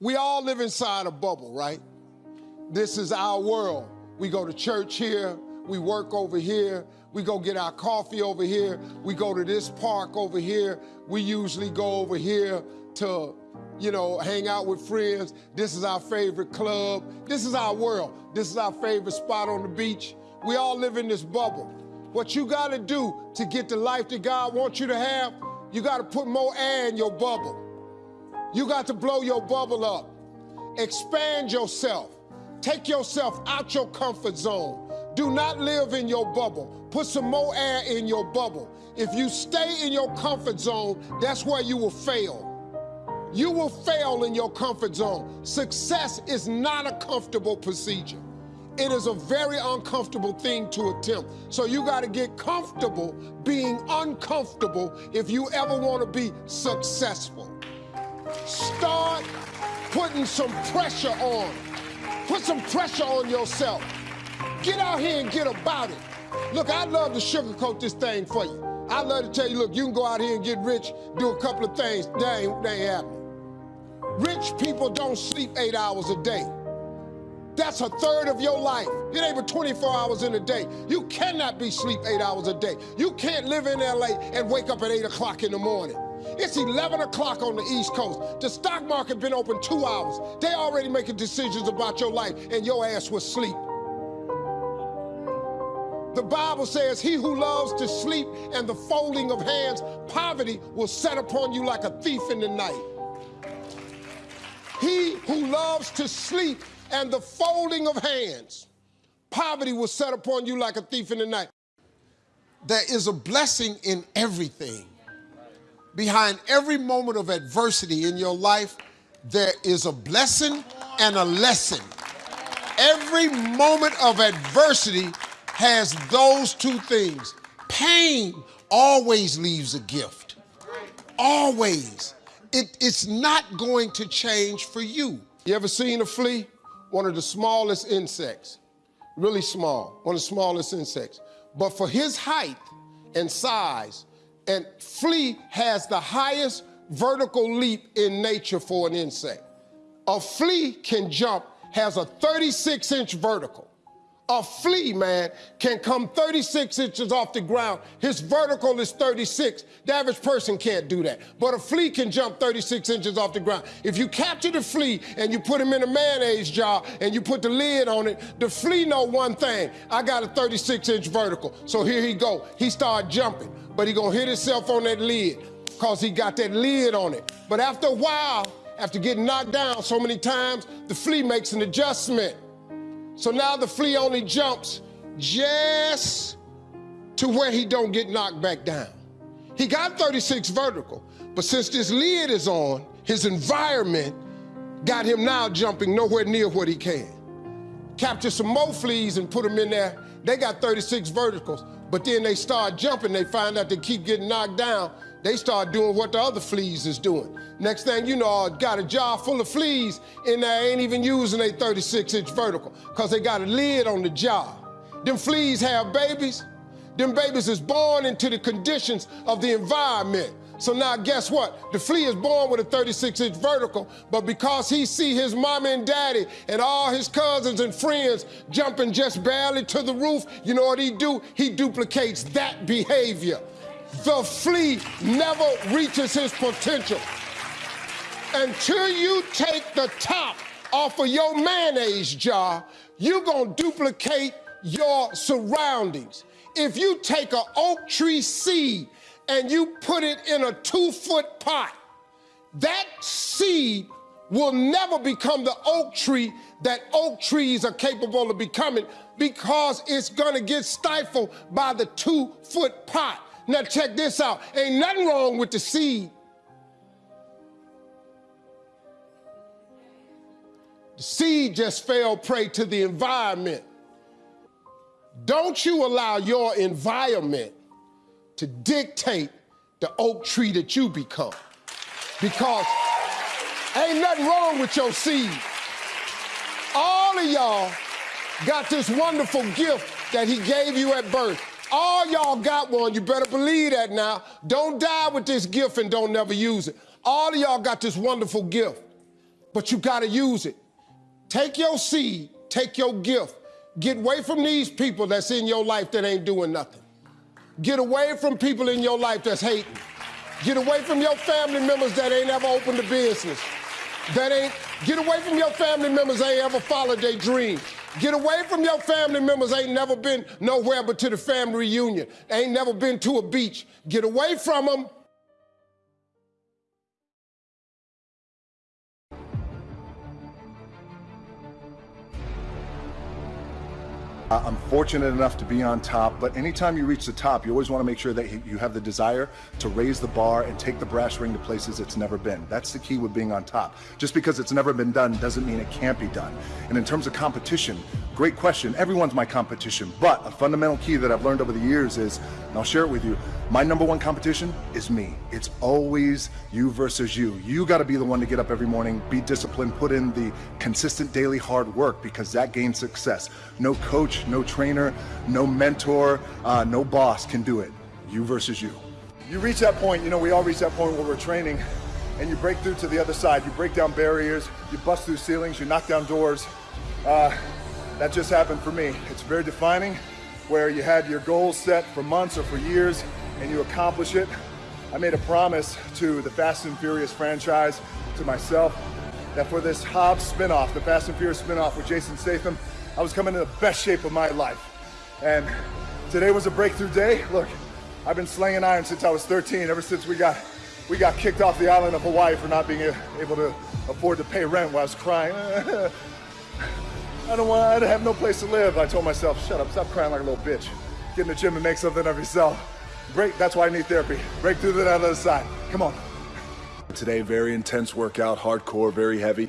We all live inside a bubble, right? This is our world. We go to church here, we work over here, we go get our coffee over here, we go to this park over here, we usually go over here to, you know, hang out with friends. This is our favorite club. This is our world. This is our favorite spot on the beach. We all live in this bubble. What you gotta do to get the life that God wants you to have, you gotta put more air in your bubble. You got to blow your bubble up. Expand yourself. Take yourself out your comfort zone. Do not live in your bubble. Put some more air in your bubble. If you stay in your comfort zone, that's where you will fail. You will fail in your comfort zone. Success is not a comfortable procedure. It is a very uncomfortable thing to attempt. So you got to get comfortable being uncomfortable if you ever want to be successful. Start putting some pressure on. Put some pressure on yourself. Get out here and get about it. Look, I'd love to sugarcoat this thing for you. I'd love to tell you, look, you can go out here and get rich, do a couple of things. That ain't, that ain't happening. Rich people don't sleep eight hours a day. That's a third of your life. It ain't but 24 hours in a day. You cannot be sleep eight hours a day. You can't live in LA and wake up at eight o'clock in the morning. It's 11 o'clock on the East Coast. The stock market been open two hours. They already making decisions about your life and your ass was sleep. The Bible says, he who loves to sleep and the folding of hands, poverty will set upon you like a thief in the night. He who loves to sleep and the folding of hands, poverty will set upon you like a thief in the night. There is a blessing in everything. Behind every moment of adversity in your life, there is a blessing and a lesson. Every moment of adversity has those two things. Pain always leaves a gift. Always. It, it's not going to change for you. You ever seen a flea? One of the smallest insects. Really small. One of the smallest insects. But for his height and size, and flea has the highest vertical leap in nature for an insect. A flea can jump, has a 36 inch vertical. A flea, man, can come 36 inches off the ground. His vertical is 36. The average person can't do that. But a flea can jump 36 inches off the ground. If you capture the flea and you put him in a mayonnaise jar and you put the lid on it, the flea know one thing. I got a 36 inch vertical. So here he go. He start jumping, but he gonna hit himself on that lid because he got that lid on it. But after a while, after getting knocked down so many times, the flea makes an adjustment. So now the flea only jumps just to where he don't get knocked back down. He got 36 vertical, but since this lid is on, his environment got him now jumping nowhere near what he can. Capture some more fleas and put them in there. They got 36 verticals, but then they start jumping. They find out they keep getting knocked down. They start doing what the other fleas is doing. Next thing you know, I got a jar full of fleas and they ain't even using a 36 inch vertical because they got a lid on the jar. Them fleas have babies. Them babies is born into the conditions of the environment. So now guess what? The flea is born with a 36 inch vertical, but because he see his mom and daddy and all his cousins and friends jumping just barely to the roof, you know what he do? He duplicates that behavior. The flea never reaches his potential until you take the top off of your mayonnaise jar, you're gonna duplicate your surroundings. If you take an oak tree seed and you put it in a two foot pot, that seed will never become the oak tree that oak trees are capable of becoming because it's gonna get stifled by the two foot pot. Now check this out, ain't nothing wrong with the seed. Seed just fell prey to the environment. Don't you allow your environment to dictate the oak tree that you become. Because ain't nothing wrong with your seed. All of y'all got this wonderful gift that he gave you at birth. All y'all got one. You better believe that now. Don't die with this gift and don't never use it. All of y'all got this wonderful gift. but you got to use it. Take your seed, take your gift, get away from these people that's in your life that ain't doing nothing. Get away from people in your life that's hating. Get away from your family members that ain't ever opened a business. That ain't, get away from your family members that ain't ever followed their dream. Get away from your family members ain't never been nowhere but to the family reunion. Ain't never been to a beach. Get away from them I'm fortunate enough to be on top, but anytime you reach the top, you always want to make sure that you have the desire to raise the bar and take the brass ring to places it's never been. That's the key with being on top. Just because it's never been done doesn't mean it can't be done. And in terms of competition, great question. Everyone's my competition, but a fundamental key that I've learned over the years is, and I'll share it with you, my number one competition is me. It's always you versus you. You got to be the one to get up every morning, be disciplined, put in the consistent daily hard work because that gains success. No coach, no trainer, no mentor, uh, no boss can do it. You versus you. You reach that point, you know, we all reach that point where we're training and you break through to the other side. You break down barriers, you bust through ceilings, you knock down doors. Uh, that just happened for me. It's very defining where you had your goals set for months or for years and you accomplish it. I made a promise to the Fast and Furious franchise, to myself, that for this Hobbs spinoff, the Fast and Furious spinoff with Jason Statham, I was coming in the best shape of my life. And today was a breakthrough day. Look, I've been slinging iron since I was 13, ever since we got we got kicked off the island of Hawaii for not being able to afford to pay rent while I was crying. I don't want, I have no place to live. I told myself, shut up, stop crying like a little bitch. Get in the gym and make something of yourself. Break, that's why I need therapy. Break through that other side. Come on. Today, very intense workout, hardcore, very heavy.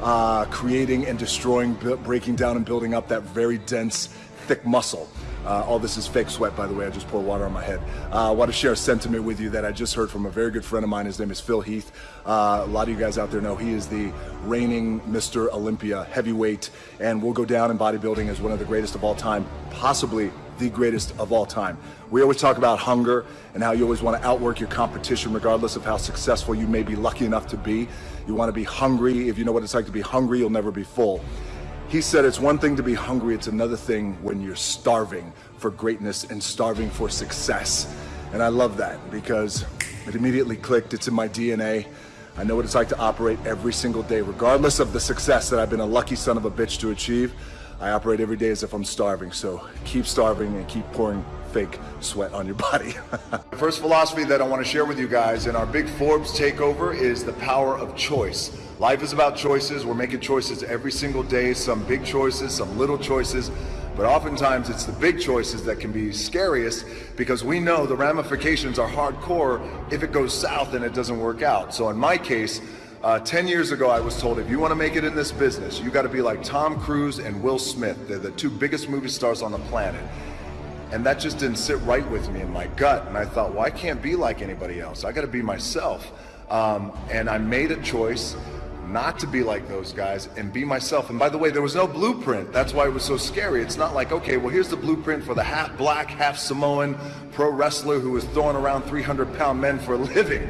Uh, creating and destroying, breaking down and building up that very dense, thick muscle. Uh, all this is fake sweat, by the way. I just poured water on my head. Uh, I want to share a sentiment with you that I just heard from a very good friend of mine. His name is Phil Heath. Uh, a lot of you guys out there know he is the reigning Mr. Olympia heavyweight, and will go down in bodybuilding as one of the greatest of all time, possibly the greatest of all time. We always talk about hunger and how you always want to outwork your competition regardless of how successful you may be lucky enough to be. You want to be hungry. If you know what it's like to be hungry, you'll never be full. He said it's one thing to be hungry, it's another thing when you're starving for greatness and starving for success. And I love that because it immediately clicked. It's in my DNA. I know what it's like to operate every single day, regardless of the success that I've been a lucky son of a bitch to achieve. I operate every day as if I'm starving, so keep starving and keep pouring fake sweat on your body. the first philosophy that I want to share with you guys in our big Forbes takeover is the power of choice. Life is about choices. We're making choices every single day, some big choices, some little choices, but oftentimes it's the big choices that can be scariest because we know the ramifications are hardcore if it goes south and it doesn't work out. So in my case, uh, 10 years ago, I was told if you want to make it in this business, you got to be like Tom Cruise and Will Smith. They're the two biggest movie stars on the planet. And that just didn't sit right with me in my gut. And I thought, well, I can't be like anybody else. I got to be myself. Um, and I made a choice not to be like those guys and be myself. And by the way, there was no blueprint. That's why it was so scary. It's not like, okay, well, here's the blueprint for the half black, half Samoan pro wrestler who was throwing around 300 pound men for a living.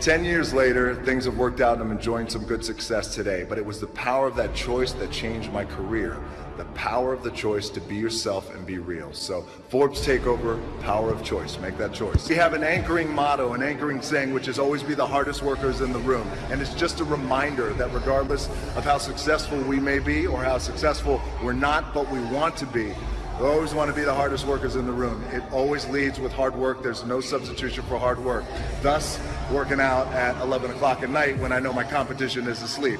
10 years later, things have worked out and I'm enjoying some good success today. But it was the power of that choice that changed my career. The power of the choice to be yourself and be real. So, Forbes Takeover, power of choice. Make that choice. We have an anchoring motto, an anchoring saying, which is always be the hardest workers in the room. And it's just a reminder that regardless of how successful we may be or how successful we're not, but we want to be, we always want to be the hardest workers in the room. It always leads with hard work. There's no substitution for hard work. Thus, working out at 11 o'clock at night when I know my competition is asleep.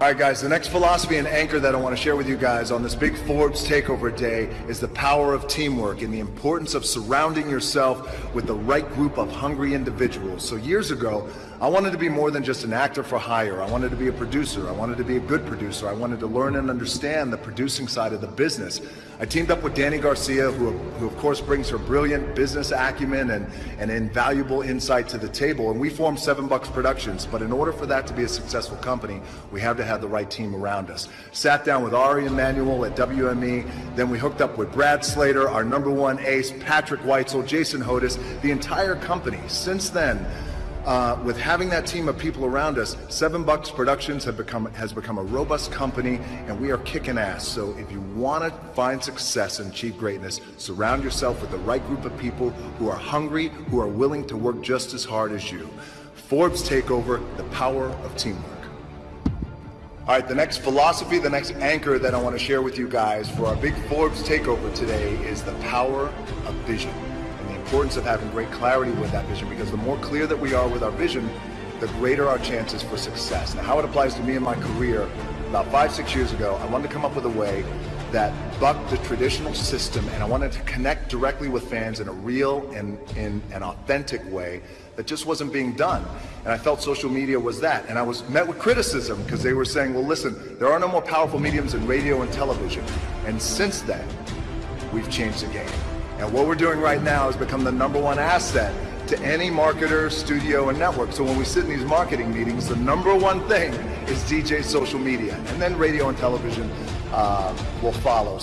All right, guys, the next philosophy and anchor that I want to share with you guys on this big Forbes takeover day is the power of teamwork and the importance of surrounding yourself with the right group of hungry individuals. So years ago, I wanted to be more than just an actor for hire. I wanted to be a producer. I wanted to be a good producer. I wanted to learn and understand the producing side of the business. I teamed up with Dany Garcia, who, who of course brings her brilliant business acumen and, and invaluable insight to the table. And we formed Seven Bucks Productions. But in order for that to be a successful company, we have to have the right team around us. Sat down with Ari Emanuel at WME. Then we hooked up with Brad Slater, our number one ace, Patrick Whitesell, Jason Hodes, the entire company. Since then, uh, with having that team of people around us, Seven Bucks Productions have become, has become a robust company and we are kicking ass. So if you want to find success and achieve greatness, surround yourself with the right group of people who are hungry, who are willing to work just as hard as you. Forbes Takeover, the power of teamwork. All right, the next philosophy, the next anchor that I want to share with you guys for our big Forbes takeover today is the power of vision and the importance of having great clarity with that vision because the more clear that we are with our vision, the greater our chances for success. Now, how it applies to me in my career, about five, six years ago, I wanted to come up with a way that bucked the traditional system and I wanted to connect directly with fans in a real and in an authentic way that just wasn't being done. And I felt social media was that. And I was met with criticism because they were saying, well, listen, there are no more powerful mediums in radio and television. And since then, we've changed the game. And what we're doing right now has become the number one asset to any marketer, studio, and network. So when we sit in these marketing meetings, the number one thing is DJ social media. And then radio and television uh, will follow.